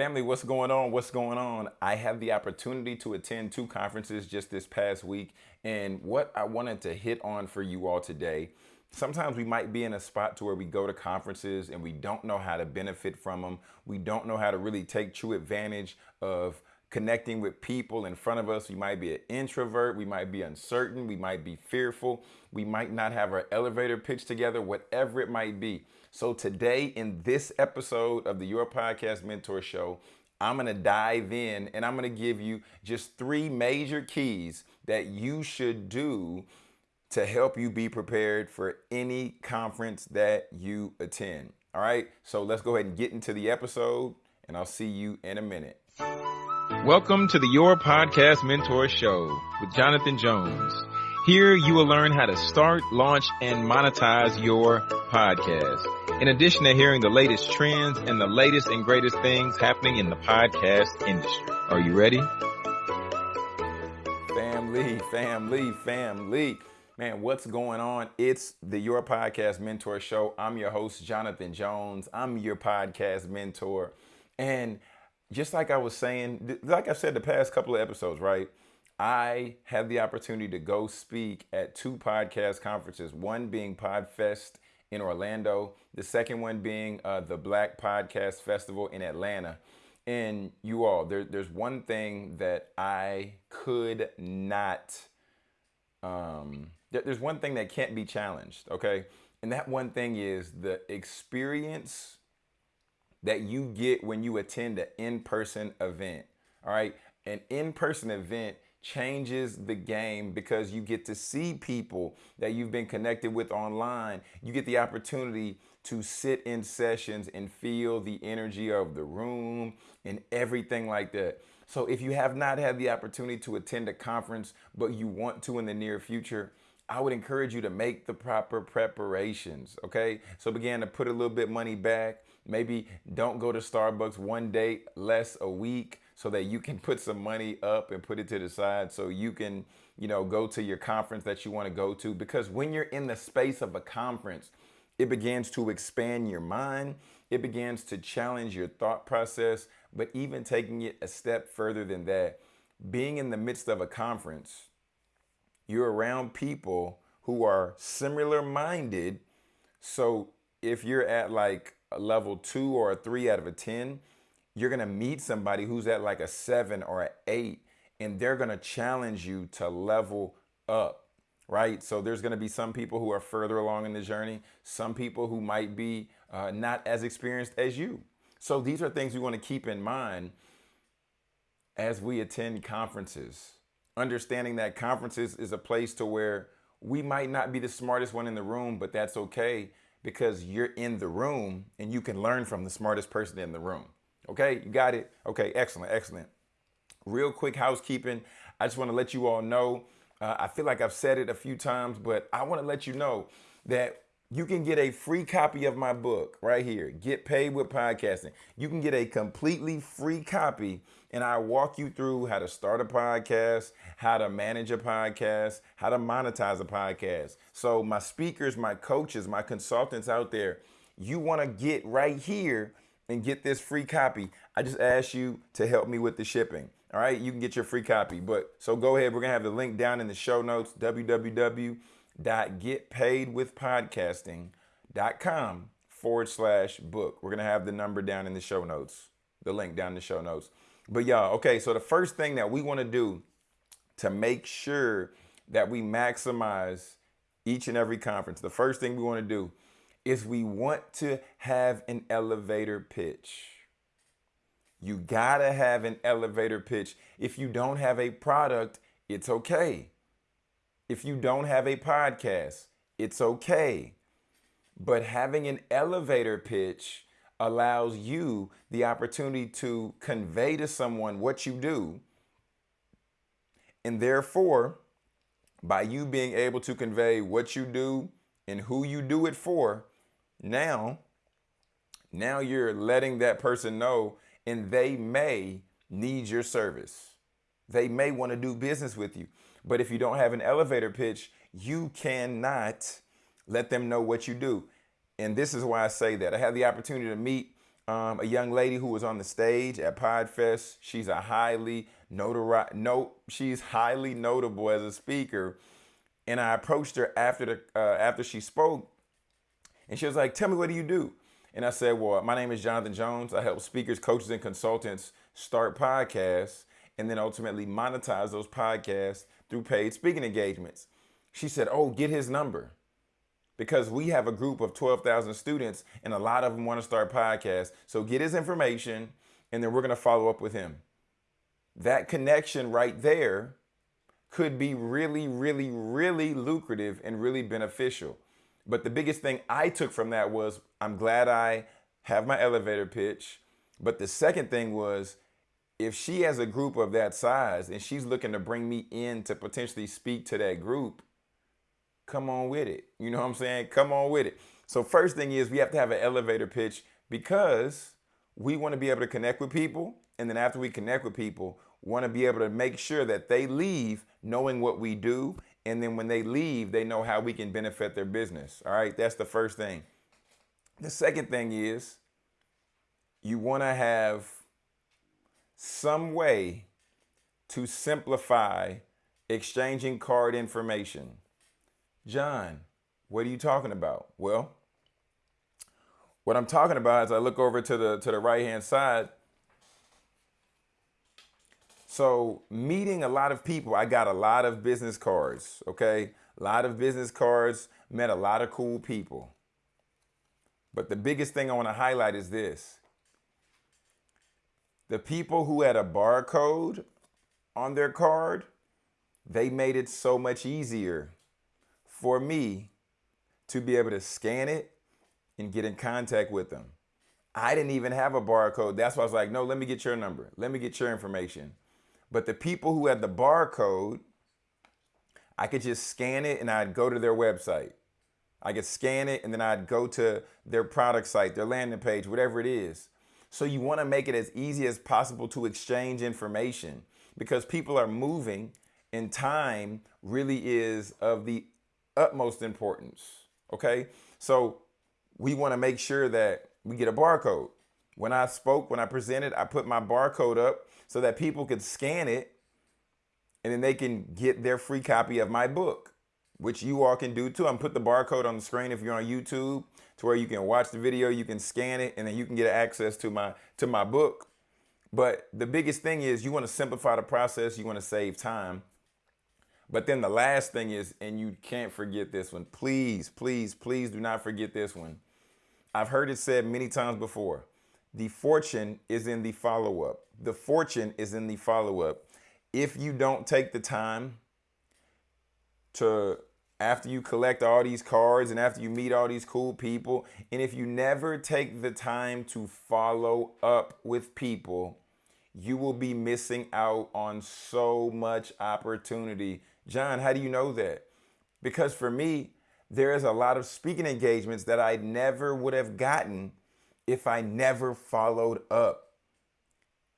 Family, what's going on? What's going on? I have the opportunity to attend two conferences just this past week. And what I wanted to hit on for you all today, sometimes we might be in a spot to where we go to conferences and we don't know how to benefit from them. We don't know how to really take true advantage of connecting with people in front of us. We might be an introvert. We might be uncertain. We might be fearful. We might not have our elevator pitch together, whatever it might be. So today in this episode of the Your Podcast Mentor Show, I'm to dive in and I'm to give you just three major keys that you should do to help you be prepared for any conference that you attend. All right, so let's go ahead and get into the episode, and I'll see you in a minute. Welcome to the Your Podcast Mentor Show with Jonathan Jones. Here you will learn how to start, launch, and monetize your podcast. In addition to hearing the latest trends and the latest and greatest things happening in the podcast industry. Are you ready? Family, family, family. Man, what's going on? It's the Your Podcast Mentor Show. I'm your host, Jonathan Jones. I'm your podcast mentor. And just like I was saying, like I said the past couple of episodes, right? I had the opportunity to go speak at two podcast conferences, one being PodFest in Orlando, the second one being uh, the Black Podcast Festival in Atlanta. And you all, there, there's one thing that I could not, um, there's one thing that can't be challenged, okay? And that one thing is the experience that you get when you attend an in person event, all right? An in person event changes the game because you get to see people that you've been connected with online. You get the opportunity to sit in sessions and feel the energy of the room and everything like that. So if you have not had the opportunity to attend a conference, but you want to in the near future, I would encourage you to make the proper preparations, okay? So begin to put a little bit money back. Maybe don't go to Starbucks one day less a week so that you can put some money up and put it to the side so you can, you know, go to your conference that you want to go to. Because when you're in the space of a conference, it begins to expand your mind. It begins to challenge your thought process, but even taking it a step further than that, being in the midst of a conference, you're around people who are similar minded. So if you're at like a level two or a three out of a 10, you're going to meet somebody who's at like a seven or an eight, and they're going to challenge you to level up, right? So there's going to be some people who are further along in the journey, some people who might be uh, not as experienced as you. So these are things we want to keep in mind as we attend conferences. Understanding that conferences is a place to where we might not be the smartest one in the room, but that's okay because you're in the room and you can learn from the smartest person in the room. Okay, you got it? Okay, excellent, excellent. Real quick housekeeping. I just want to let you all know. Uh, I feel like I've said it a few times, but I want to let you know that you can get a free copy of my book right here, Get Paid with Podcasting. You can get a completely free copy, and I walk you through how to start a podcast, how to manage a podcast, how to monetize a podcast. So, my speakers, my coaches, my consultants out there, you want to get right here and get this free copy, I just ask you to help me with the shipping. All right, you can get your free copy. But so go ahead. We're gonna have the link down in the show notes: www.getpaidwithpodcasting.com forward slash book. We're gonna have the number down in the show notes, the link down in the show notes. But y'all, okay. So the first thing that we want to do to make sure that we maximize each and every conference, the first thing we want to do is we want to have an elevator pitch. You gotta have an elevator pitch. If you don't have a product, it's okay. If you don't have a podcast, it's okay. But having an elevator pitch allows you the opportunity to convey to someone what you do. And therefore, by you being able to convey what you do and who you do it for, now, now you're letting that person know and they may need your service. They may want to do business with you. But if you don't have an elevator pitch, you cannot let them know what you do. And this is why I say that. I had the opportunity to meet um, a young lady who was on the stage at Podfest. She's a highly notari- no, she's highly notable as a speaker. And I approached her after the uh, after she spoke, and she was like, "Tell me, what do you do?" And I said, "Well, my name is Jonathan Jones. I help speakers, coaches, and consultants start podcasts, and then ultimately monetize those podcasts through paid speaking engagements." She said, "Oh, get his number." because we have a group of 12,000 students and a lot of them want to start podcasts. So get his information and then we're going to follow up with him. That connection right there could be really, really, really lucrative and really beneficial. But the biggest thing I took from that was I'm glad I have my elevator pitch. But the second thing was if she has a group of that size and she's looking to bring me in to potentially speak to that group, come on with it. You know what I'm saying? Come on with it. So first thing is we have to have an elevator pitch because we want to be able to connect with people. And then after we connect with people, want to be able to make sure that they leave knowing what we do. And then when they leave, they know how we can benefit their business. All right. That's the first thing. The second thing is you want to have some way to simplify exchanging card information. John, what are you talking about? Well, what I'm talking about is I look over to the to the right hand side. So meeting a lot of people, I got a lot of business cards, okay? A lot of business cards, met a lot of cool people. But the biggest thing I want to highlight is this. The people who had a barcode on their card, they made it so much easier for me to be able to scan it and get in contact with them. I didn't even have a barcode. That's why I was like, no, let me get your number. Let me get your information. But the people who had the barcode, I could just scan it and I'd go to their website. I could scan it and then I'd go to their product site, their landing page, whatever it is. So you want to make it as easy as possible to exchange information because people are moving and time really is of the utmost importance. Okay. So we want to make sure that we get a barcode. When I spoke, when I presented, I put my barcode up so that people could scan it and then they can get their free copy of my book, which you all can do too. I'm put the barcode on the screen if you're on YouTube to where you can watch the video, you can scan it, and then you can get access to my to my book. But the biggest thing is you want to simplify the process, you want to save time. But then the last thing is, and you can't forget this one. Please, please, please do not forget this one. I've heard it said many times before. The fortune is in the follow up. The fortune is in the follow up. If you don't take the time to, after you collect all these cards and after you meet all these cool people, and if you never take the time to follow up with people, you will be missing out on so much opportunity John, how do you know that? Because for me, there is a lot of speaking engagements that I never would have gotten if I never followed up.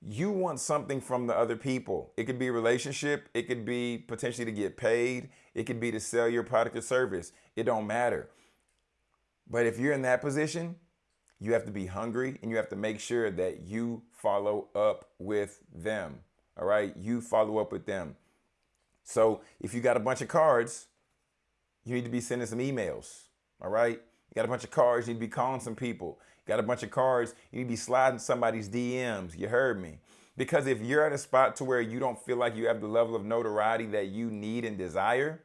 You want something from the other people. It could be a relationship. It could be potentially to get paid. It could be to sell your product or service. It don't matter. But if you're in that position, you have to be hungry and you have to make sure that you follow up with them. All right. You follow up with them. So if you got a bunch of cards, you need to be sending some emails. All right. You got a bunch of cards, you need to be calling some people. You got a bunch of cards, you need to be sliding somebody's DMs. You heard me. Because if you're at a spot to where you don't feel like you have the level of notoriety that you need and desire,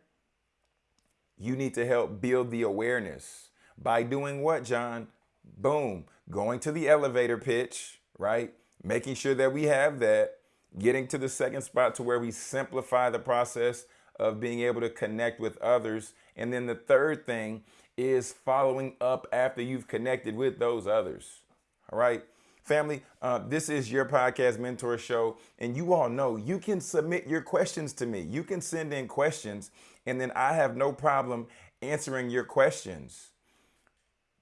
you need to help build the awareness. By doing what, John? Boom. Going to the elevator pitch, right? Making sure that we have that getting to the second spot to where we simplify the process of being able to connect with others. And then the third thing is following up after you've connected with those others. All right. Family, uh, this is your podcast mentor show, and you all know you can submit your questions to me. You can send in questions, and then I have no problem answering your questions.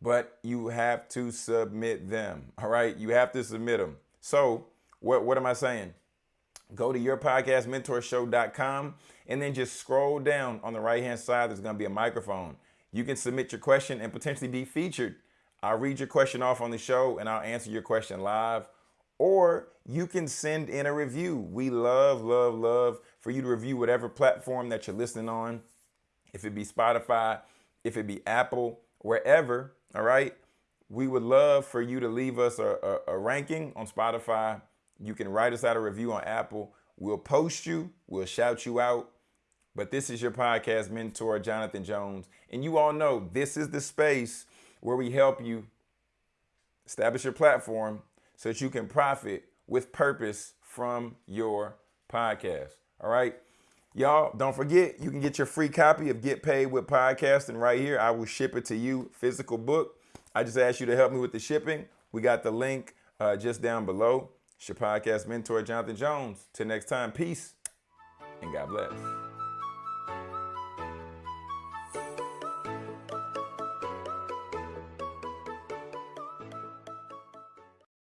But you have to submit them. All right. You have to submit them. So, what, what am I saying? go to yourpodcastmentorshow.com and then just scroll down on the right hand side. There's going to be a microphone. You can submit your question and potentially be featured I'll read your question off on the show and I'll answer your question live. Or you can send in a review. We love, love, love for you to review whatever platform that you're listening on. If it be Spotify, if it be Apple, wherever, all right? We would love for you to leave us a, a, a ranking on Spotify. You can write us out a review on Apple. We'll post you, we'll shout you out. But this is your podcast mentor, Jonathan Jones. And you all know this is the space where we help you establish your platform so that you can profit with purpose from your podcast. All right. Y'all, don't forget, you can get your free copy of Get Paid with Podcasting right here. I will ship it to you, physical book. I just asked you to help me with the shipping. We got the link uh, just down below. It's your podcast mentor, Jonathan Jones. Till next time, peace and God bless.